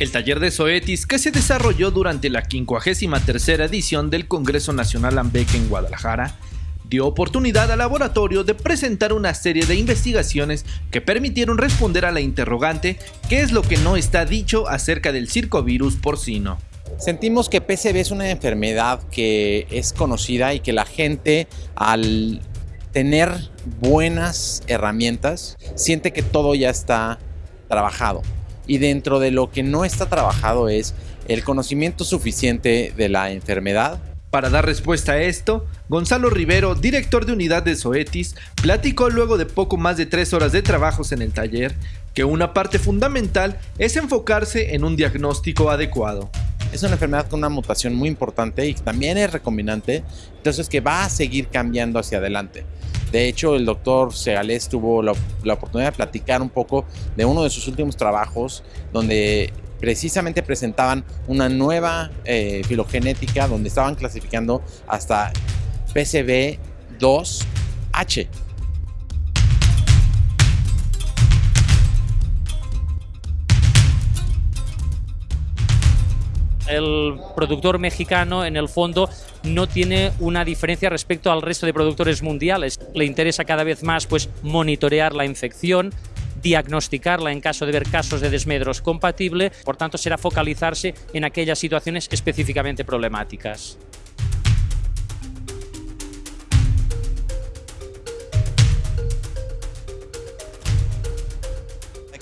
El taller de Zoetis, que se desarrolló durante la 53 edición del Congreso Nacional AMBEC en Guadalajara, dio oportunidad al laboratorio de presentar una serie de investigaciones que permitieron responder a la interrogante ¿qué es lo que no está dicho acerca del circovirus porcino? Sentimos que PCB es una enfermedad que es conocida y que la gente al tener buenas herramientas siente que todo ya está trabajado y dentro de lo que no está trabajado es el conocimiento suficiente de la enfermedad. Para dar respuesta a esto, Gonzalo Rivero, director de unidad de Zoetis, platicó luego de poco más de tres horas de trabajos en el taller que una parte fundamental es enfocarse en un diagnóstico adecuado. Es una enfermedad con una mutación muy importante y también es recombinante, entonces que va a seguir cambiando hacia adelante. De hecho, el doctor Segalés tuvo la, oportunidad de platicar un poco de uno de sus últimos trabajos, donde precisamente presentaban una nueva eh, filogenética, donde estaban clasificando hasta PCB2H. El productor mexicano en el fondo no tiene una diferencia respecto al resto de productores mundiales. Le interesa cada vez más pues, monitorear la infección, diagnosticarla en caso de ver casos de desmedros compatible, por tanto será focalizarse en aquellas situaciones específicamente problemáticas.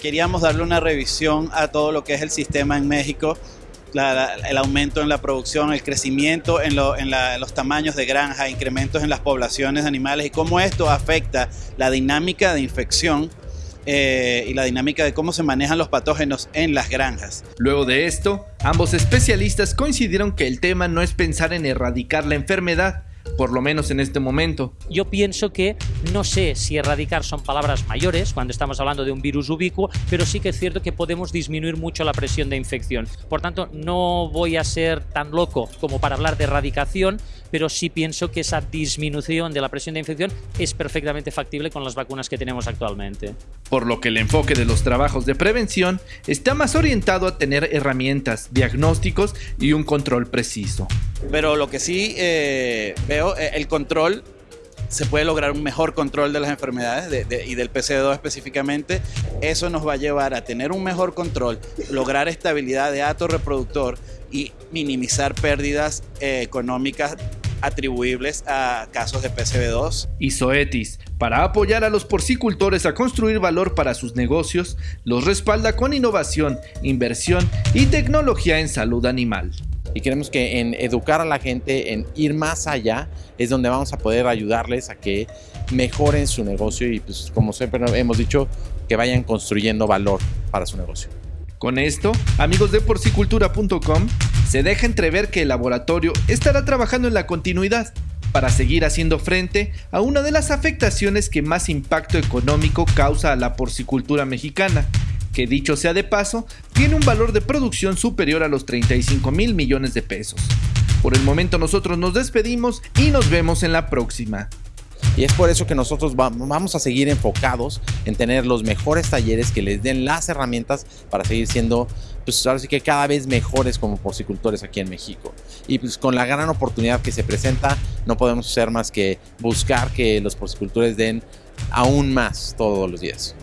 Queríamos darle una revisión a todo lo que es el sistema en México el aumento en la producción, el crecimiento en, los tamaños de granja, incrementos en las poblaciones de animales y cómo esto afecta la dinámica de infección eh, y la dinámica de cómo se manejan los patógenos en las granjas. Luego de esto, ambos especialistas coincidieron que el tema no es pensar en erradicar la enfermedad, por lo menos en este momento. Yo pienso que no sé si erradicar son palabras mayores cuando estamos hablando de un virus ubicuo, pero sí que es cierto que podemos disminuir mucho la presión de infección. Por tanto, no voy a ser tan loco como para hablar de erradicación, pero sí pienso que esa disminución de la presión de infección es perfectamente factible con las vacunas que tenemos actualmente. Por lo que el enfoque de los trabajos de prevención está más orientado a tener herramientas, diagnósticos y un control preciso. Pero lo que sí eh, veo, eh, el control se puede lograr un mejor control de las enfermedades y del PC2 específicamente. Eso nos va a llevar a tener un mejor control, lograr estabilidad de ato reproductor y minimizar pérdidas eh, económicas atribuibles a casos de PCB2. Y Zoetis, para apoyar a los porcicultores a construir valor para sus negocios, los respalda con innovación, inversión y tecnología en salud animal. Y queremos que en educar a la gente, en ir más allá, es donde vamos a poder ayudarles a que mejoren su negocio y pues como siempre hemos dicho, que vayan construyendo valor para su negocio. Con esto, amigos de porcicultura.com, se deja entrever que el laboratorio estará trabajando en la continuidad para seguir haciendo frente a una de las afectaciones que más impacto económico causa a la porcicultura mexicana, que dicho sea de paso, tiene un valor de producción superior a los 35 mil millones de pesos. Por el momento nosotros nos despedimos y nos vemos en la próxima. Y es por eso que nosotros vamos a seguir enfocados en tener los mejores talleres que les den las herramientas para seguir siendo, pues ahora sí que cada vez mejores como porcicultores aquí en México. Y pues con la gran oportunidad que se presenta, no podemos hacer más que buscar que los porcicultores den aún más todos los días.